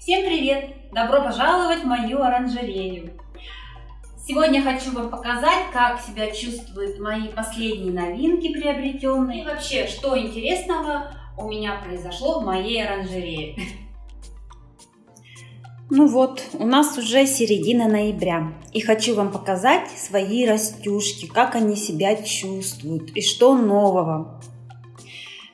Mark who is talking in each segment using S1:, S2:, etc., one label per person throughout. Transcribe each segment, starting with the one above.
S1: Всем привет! Добро пожаловать в мою оранжерею! Сегодня хочу вам показать, как себя чувствуют мои последние новинки приобретенные. И вообще, что интересного у меня произошло в моей оранжерее. Ну вот, у нас уже середина ноября. И хочу вам показать свои растюшки, как они себя чувствуют и что нового.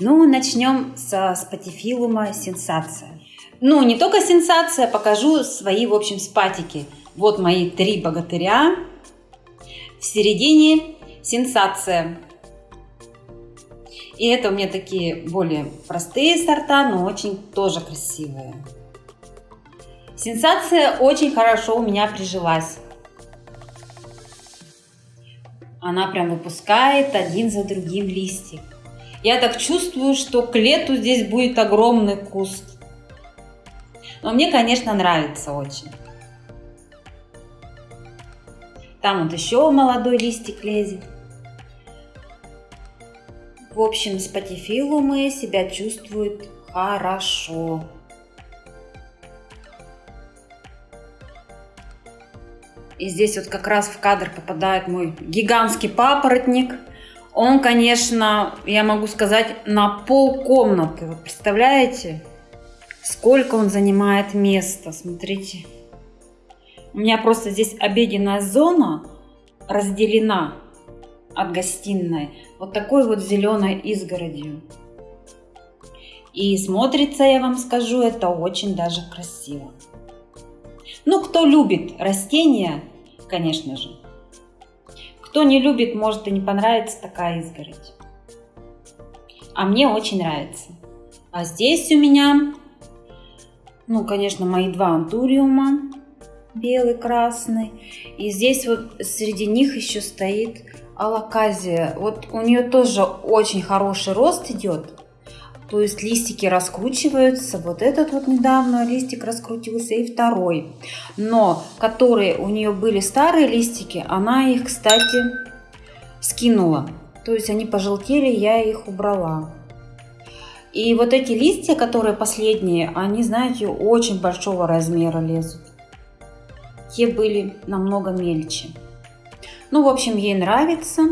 S1: Ну, начнем со спатифилума сенсация. Ну, не только сенсация, покажу свои, в общем, спатики. Вот мои три богатыря. В середине сенсация. И это у меня такие более простые сорта, но очень тоже красивые. Сенсация очень хорошо у меня прижилась. Она прям выпускает один за другим листик. Я так чувствую, что к лету здесь будет огромный куст. Но мне, конечно, нравится очень. Там вот еще молодой листик лезет. В общем, спатифилумы себя чувствуют хорошо. И здесь вот как раз в кадр попадает мой гигантский папоротник. Он, конечно, я могу сказать, на пол комнаты. Вы представляете? Сколько он занимает места, смотрите. У меня просто здесь обеденная зона разделена от гостиной вот такой вот зеленой изгородью. И смотрится, я вам скажу, это очень даже красиво. Ну, кто любит растения, конечно же. Кто не любит, может и не понравится такая изгородь. А мне очень нравится. А здесь у меня ну, конечно, мои два антуриума, белый, красный. И здесь вот среди них еще стоит алаказия. Вот у нее тоже очень хороший рост идет. То есть листики раскручиваются. Вот этот вот недавно листик раскрутился и второй. Но которые у нее были старые листики, она их, кстати, скинула. То есть они пожелтели, я их убрала. И вот эти листья, которые последние, они, знаете, очень большого размера лезут. Те были намного мельче. Ну, в общем, ей нравится.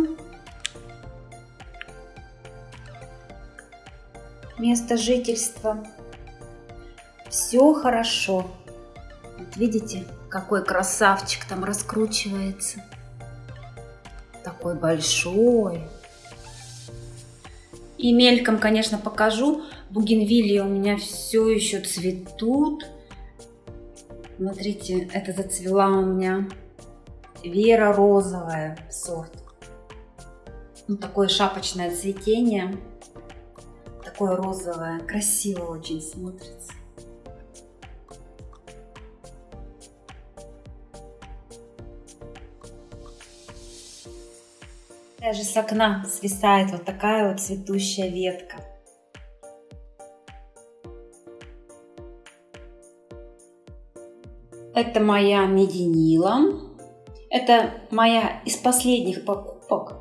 S1: Место жительства. Все хорошо. Вот видите, какой красавчик там раскручивается. Такой большой. И мельком, конечно, покажу. Бугенвилии у меня все еще цветут. Смотрите, это зацвела у меня Вера розовая сорт. Ну, такое шапочное цветение. Такое розовое. Красиво очень смотрится. Даже с окна свисает вот такая вот цветущая ветка. Это моя мединила. Это моя из последних покупок.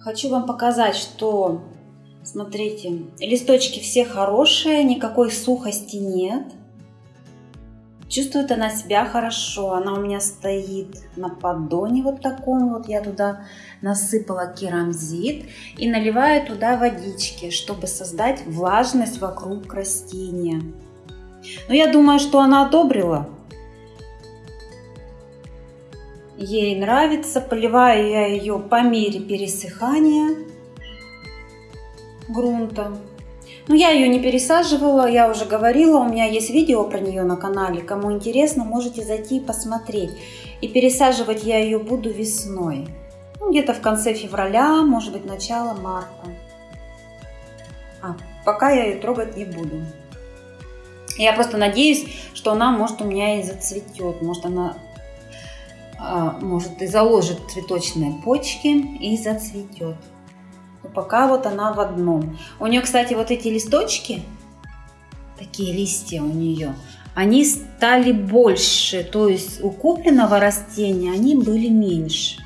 S1: Хочу вам показать, что, смотрите, листочки все хорошие, никакой сухости нет. Чувствует она себя хорошо, она у меня стоит на поддоне вот таком вот. Я туда насыпала керамзит и наливаю туда водички, чтобы создать влажность вокруг растения. Но я думаю, что она одобрила. Ей нравится, поливаю я ее по мере пересыхания грунта. Но ну, я ее не пересаживала, я уже говорила, у меня есть видео про нее на канале. Кому интересно, можете зайти и посмотреть. И пересаживать я ее буду весной. Ну, где-то в конце февраля, может быть, начало марта. А, пока я ее трогать не буду. Я просто надеюсь, что она, может, у меня и зацветет. Может, она а, может и заложит цветочные почки и зацветет пока вот она в одном. У нее, кстати, вот эти листочки, такие листья у нее, они стали больше. То есть у купленного растения они были меньше.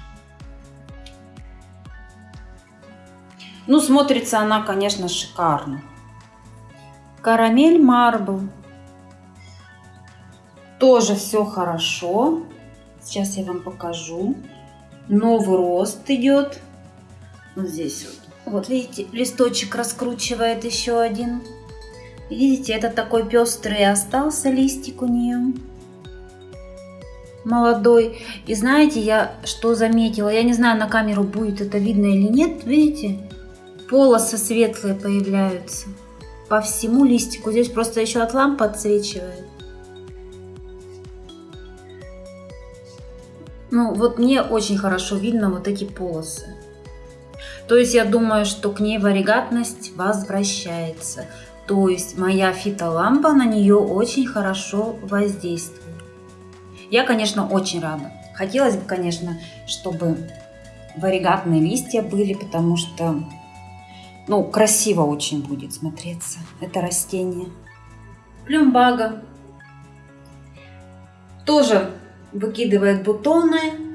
S1: Ну, смотрится она, конечно, шикарно. Карамель Марбл. Тоже все хорошо. Сейчас я вам покажу. Новый рост идет. Вот здесь вот. Вот видите, листочек раскручивает еще один. Видите, это такой пестрый остался листик у нее. Молодой. И знаете, я что заметила? Я не знаю, на камеру будет это видно или нет. Видите? Полосы светлые появляются по всему листику. Здесь просто еще от лампы отсвечивает. Ну, вот мне очень хорошо видно вот эти полосы. То есть я думаю, что к ней варигатность возвращается. То есть моя фитолампа на нее очень хорошо воздействует. Я, конечно, очень рада. Хотелось бы, конечно, чтобы варигатные листья были, потому что, ну, красиво очень будет смотреться это растение. Плюмбага тоже выкидывает бутоны,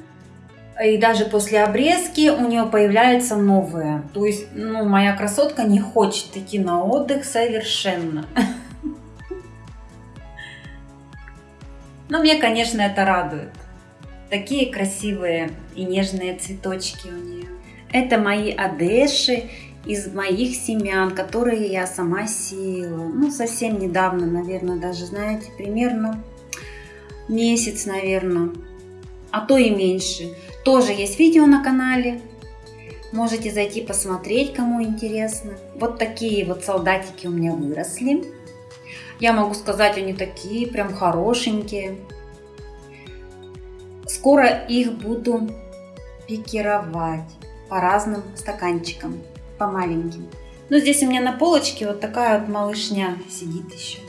S1: и даже после обрезки у нее появляются новые. То есть, ну, моя красотка не хочет идти на отдых совершенно. Но мне, конечно, это радует. Такие красивые и нежные цветочки у нее. Это мои одеши из моих семян, которые я сама сеяла. Ну, совсем недавно, наверное, даже, знаете, примерно месяц, наверное, а то и меньше. Тоже есть видео на канале, можете зайти посмотреть, кому интересно. Вот такие вот солдатики у меня выросли. Я могу сказать, они такие прям хорошенькие. Скоро их буду пикировать по разным стаканчикам, по маленьким. Но здесь у меня на полочке вот такая вот малышня сидит еще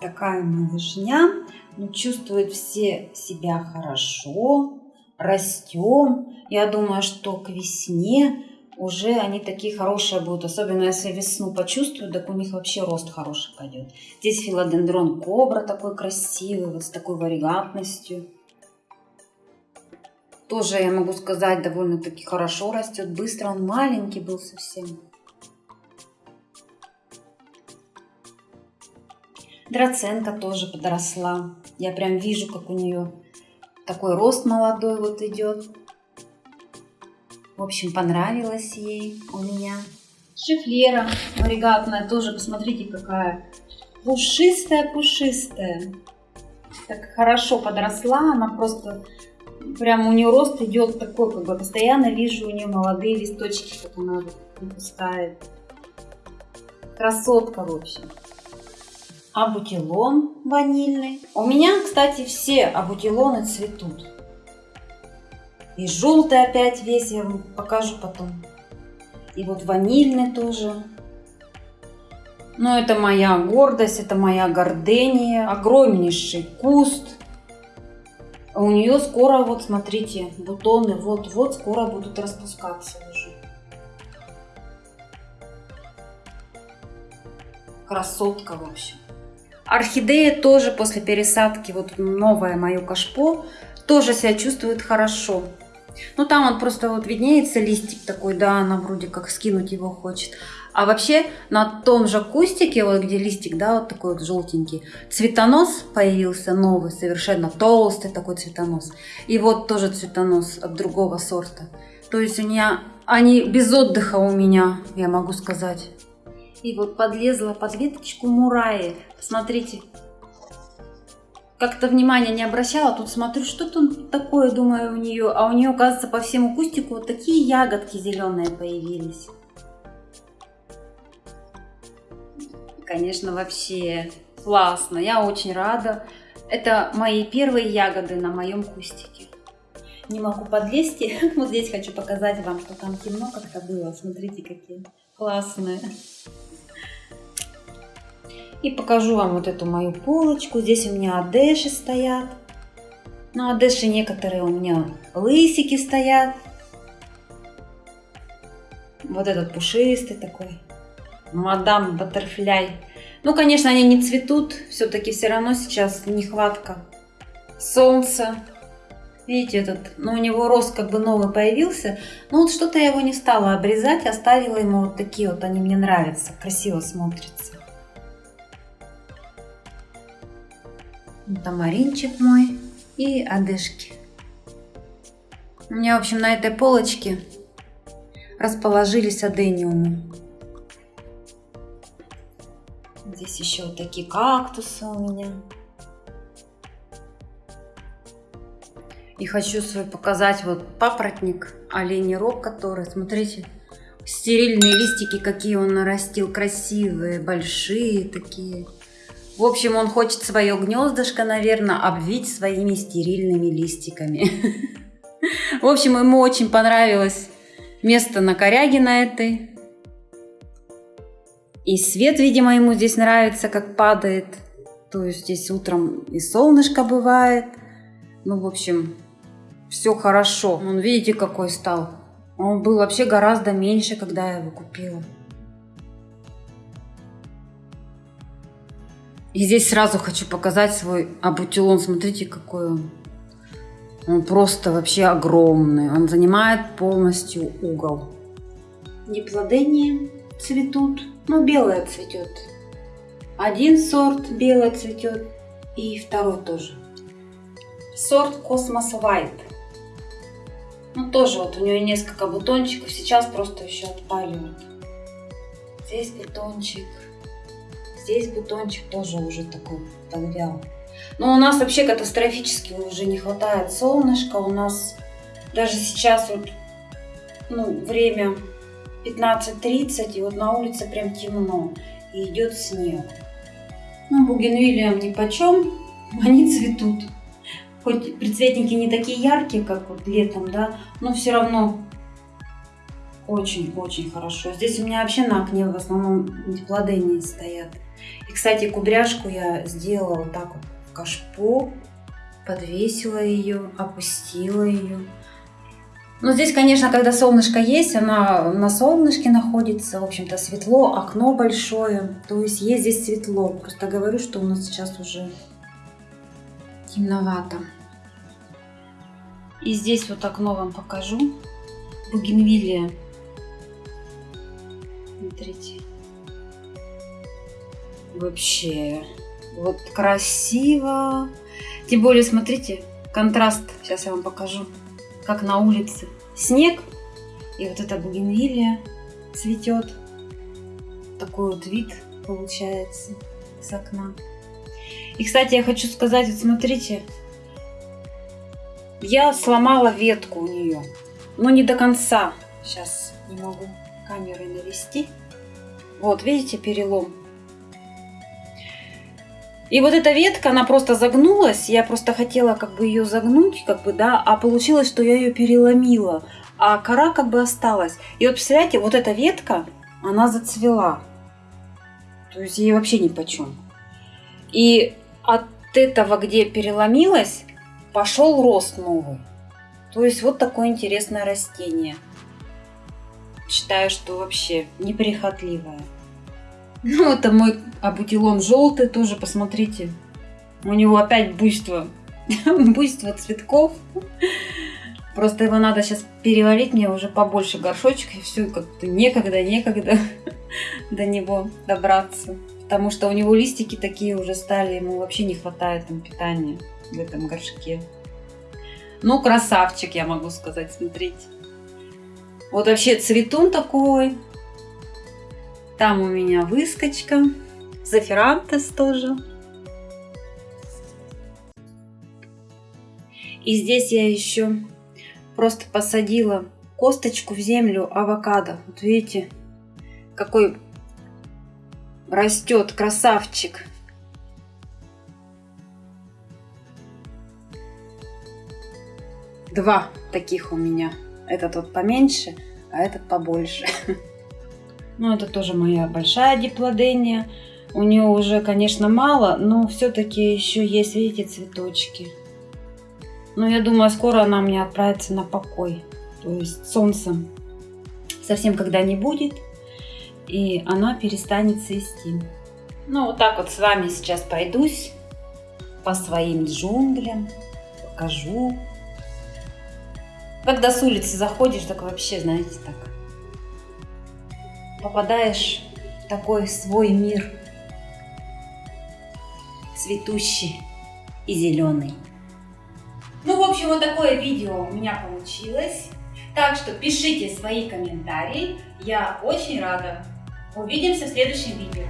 S1: такая малышня, но чувствует все себя хорошо, растем. Я думаю, что к весне уже они такие хорошие будут, особенно если весну почувствуют, так у них вообще рост хороший пойдет. Здесь филодендрон кобра такой красивый, вот с такой варигатностью. Тоже, я могу сказать, довольно-таки хорошо растет, быстро, он маленький был совсем. Драценка тоже подросла. Я прям вижу, как у нее такой рост молодой вот идет. В общем, понравилось ей у меня. Шифлера варигатная тоже, посмотрите, какая пушистая-пушистая. Так хорошо подросла, она просто прям у нее рост идет такой, как бы постоянно вижу у нее молодые листочки, как она выпускает. Красотка, в общем абутилон ванильный. У меня, кстати, все абутилоны цветут. И желтый опять весь, я вам покажу потом. И вот ванильный тоже. Но это моя гордость, это моя гордения. Огромнейший куст. У нее скоро, вот смотрите, бутоны вот-вот скоро будут распускаться уже. Красотка, в общем. Орхидея тоже после пересадки, вот новое мое кашпо, тоже себя чувствует хорошо. Ну там он просто вот виднеется листик такой, да, она вроде как скинуть его хочет. А вообще на том же кустике, вот где листик, да, вот такой вот желтенький, цветонос появился новый, совершенно толстый такой цветонос. И вот тоже цветонос от другого сорта. То есть у меня, они без отдыха у меня, я могу сказать. И вот подлезла под веточку мураи. Посмотрите. Как-то внимания не обращала. Тут смотрю, что тут такое, думаю, у нее. А у нее, оказывается, по всему кустику вот такие ягодки зеленые появились. Конечно, вообще классно. Я очень рада. Это мои первые ягоды на моем кустике. Не могу подлезть. Вот здесь хочу показать вам, что там темно как-то было. Смотрите, какие классные. И покажу вам вот эту мою полочку. Здесь у меня адеши стоят. Ну, адеши некоторые у меня лысики стоят. Вот этот пушистый такой. Мадам Баттерфляй. Ну, конечно, они не цветут. Все-таки все равно сейчас нехватка солнца. Видите, этот, ну, у него рост как бы новый появился. Ну, вот что-то я его не стала обрезать, оставила ему вот такие вот, они мне нравятся, красиво смотрятся. Тамаринчик мой и одежки. У меня, в общем, на этой полочке расположились адениумы. Здесь еще вот такие кактусы у меня. И хочу свой показать вот папоротник, оленей который, смотрите, стерильные листики, какие он нарастил, красивые, большие такие. В общем, он хочет свое гнездышко, наверное, обвить своими стерильными листиками. В общем, ему очень понравилось место на коряге на этой. И свет, видимо, ему здесь нравится, как падает. То есть здесь утром и солнышко бывает. Ну, в общем, все хорошо. Он, видите, какой стал. Он был вообще гораздо меньше, когда я его купила. И здесь сразу хочу показать свой абутилон. Смотрите, какой он. Он просто вообще огромный. Он занимает полностью угол. Неплодения цветут. Ну, белое цветет. Один сорт белое цветет. И второй тоже. Сорт Космос White. Ну, тоже вот у нее несколько бутончиков. Сейчас просто еще отпаливают. Здесь бутончик. Здесь бутончик тоже уже такой подвял. Но у нас вообще катастрофически уже не хватает солнышка. У нас даже сейчас вот ну, время 15.30, и вот на улице прям темно, и идет снег. Ну, бугенвиллиям ни почем, они цветут хоть предцветники не такие яркие, как вот летом, да, но все равно очень-очень хорошо. Здесь у меня вообще на окне в основном плодения стоят. И, кстати, кудряшку я сделала вот так вот в кашпо, подвесила ее, опустила ее. Но здесь, конечно, когда солнышко есть, она на солнышке находится, в общем-то, светло, окно большое, то есть есть здесь светло. Просто говорю, что у нас сейчас уже темновато. И здесь вот окно вам покажу. Бугенвилия. Смотрите. Вообще. Вот красиво. Тем более, смотрите, контраст. Сейчас я вам покажу. Как на улице. Снег. И вот эта бугенвилия цветет. Такой вот вид получается с окна. И, кстати, я хочу сказать, вот смотрите, я сломала ветку у нее, но не до конца. Сейчас не могу камерой навести. Вот, видите, перелом. И вот эта ветка, она просто загнулась. Я просто хотела как бы ее загнуть, как бы, да, а получилось, что я ее переломила. А кора как бы осталась. И вот представляете, вот эта ветка, она зацвела. То есть ей вообще ни почем. И от этого, где переломилась, пошел рост новый. То есть вот такое интересное растение. Считаю, что вообще неприхотливое. Ну, это мой абутилон желтый, тоже посмотрите. У него опять буйство, буйство цветков. Просто его надо сейчас перевалить мне уже побольше горшочек, и все, как-то некогда, некогда до него добраться. Потому что у него листики такие уже стали, ему вообще не хватает там питания в этом горшке. Ну, красавчик, я могу сказать, смотрите. Вот вообще цветун такой. Там у меня выскочка. Зафирантес тоже. И здесь я еще просто посадила косточку в землю авокадо. Вот видите, какой растет красавчик. Два таких у меня. Этот вот поменьше, а этот побольше. Ну, это тоже моя большая диплодения. У нее уже, конечно, мало, но все-таки еще есть, видите, цветочки. Но я думаю, скоро она мне отправится на покой. То есть солнца совсем когда не будет, и она перестанет цвести. Ну, вот так вот с вами сейчас пойдусь по своим джунглям, покажу, когда с улицы заходишь, так вообще, знаете, так попадаешь в такой свой мир цветущий. и зеленый. Ну, в общем, вот такое видео у меня получилось. Так что пишите свои комментарии. Я очень рада. Увидимся в следующем видео.